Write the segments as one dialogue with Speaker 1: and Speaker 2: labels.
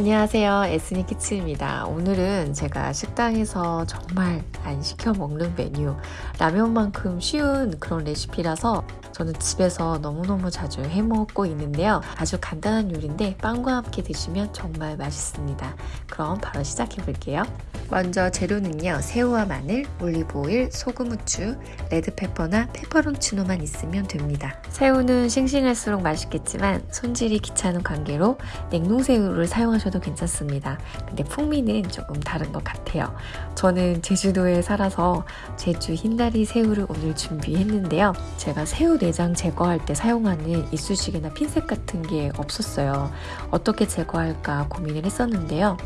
Speaker 1: 안녕하세요. 에스니 키치입니다. 오늘은 제가 식당에서 정말 안 시켜 먹는 메뉴 라면만큼 쉬운 그런 레시피라서 저는 집에서 너무너무 자주 해 먹고 있는데요. 아주 간단한 요리인데 빵과 함께 드시면 정말 맛있습니다. 그럼 바로 시작해 볼게요 먼저 재료는요 새우와 마늘, 올리브오일, 소금, 후추, 레드페퍼나 페퍼론치노만 있으면 됩니다. 새우는 싱싱할수록 맛있겠지만 손질이 귀찮은 관계로 냉동새우를 사용하셔도 괜찮습니다. 근데 풍미는 조금 다른 것 같아요. 저는 제주도에 살아서 제주 흰다리 새우를 오늘 준비했는데요. 제가 새우 내장 제거할 때 사용하는 이쑤시개나 핀셋 같은 게 없었어요. 어떻게 제거할까 고민을 했었는데요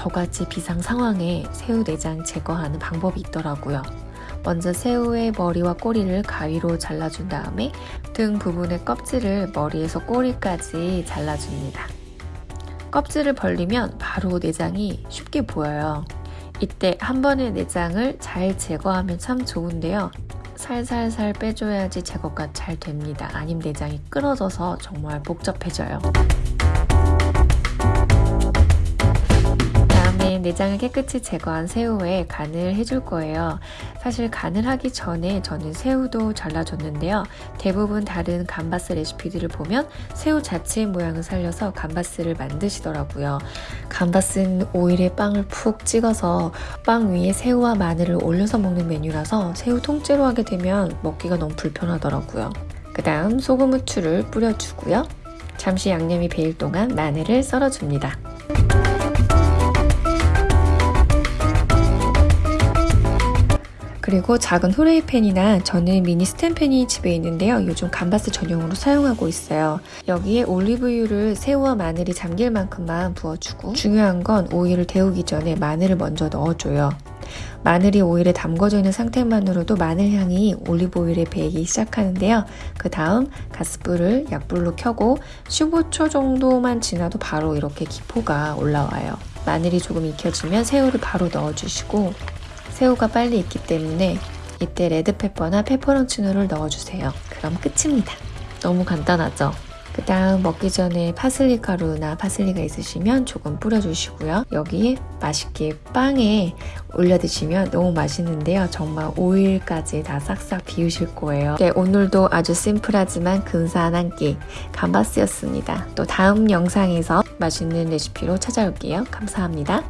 Speaker 1: 저같이 비상 상황에 새우 내장 제거하는 방법이 있더라고요. 먼저 새우의 머리와 꼬리를 가위로 잘라준 다음에 등 부분의 껍질을 머리에서 꼬리까지 잘라줍니다. 껍질을 벌리면 바로 내장이 쉽게 보여요. 이때 한 번에 내장을 잘 제거하면 참 좋은데요. 살살살 빼줘야지 제거가 잘 됩니다. 아님 내장이 끊어져서 정말 복잡해져요. 내장을 깨끗이 제거한 새우에 간을 해줄 거예요. 사실 간을 하기 전에 저는 새우도 잘라줬는데요. 대부분 다른 감바스 레시피들을 보면 새우 자체의 모양을 살려서 감바스를 만드시더라고요. 감바스는 오일에 빵을 푹 찍어서 빵 위에 새우와 마늘을 올려서 먹는 메뉴라서 새우 통째로 하게 되면 먹기가 너무 불편하더라고요. 그 다음 소금 후추를 뿌려주고요. 잠시 양념이 배일 동안 마늘을 썰어줍니다. 그리고 작은 후레이팬이나 저는 미니 스탠팬이 집에 있는데요. 요즘 감바스 전용으로 사용하고 있어요. 여기에 올리브유를 새우와 마늘이 잠길 만큼만 부어주고 중요한 건 오일을 데우기 전에 마늘을 먼저 넣어줘요. 마늘이 오일에 담궈져 있는 상태만으로도 마늘 향이 올리브 오일에 배기 시작하는데요. 그 다음 가스불을 약불로 켜고 15초 정도만 지나도 바로 이렇게 기포가 올라와요. 마늘이 조금 익혀지면 새우를 바로 넣어주시고 새우가 빨리 익기 때문에 이때 레드페퍼나 페퍼론치노를 넣어주세요. 그럼 끝입니다. 너무 간단하죠? 그 다음 먹기 전에 파슬리 가루나 파슬리가 있으시면 조금 뿌려주시고요. 여기 맛있게 빵에 올려 드시면 너무 맛있는데요. 정말 오일까지 다 싹싹 비우실 거예요. 네, 오늘도 아주 심플하지만 근사한 한 끼 감바스였습니다. 또 다음 영상에서 맛있는 레시피로 찾아올게요. 감사합니다.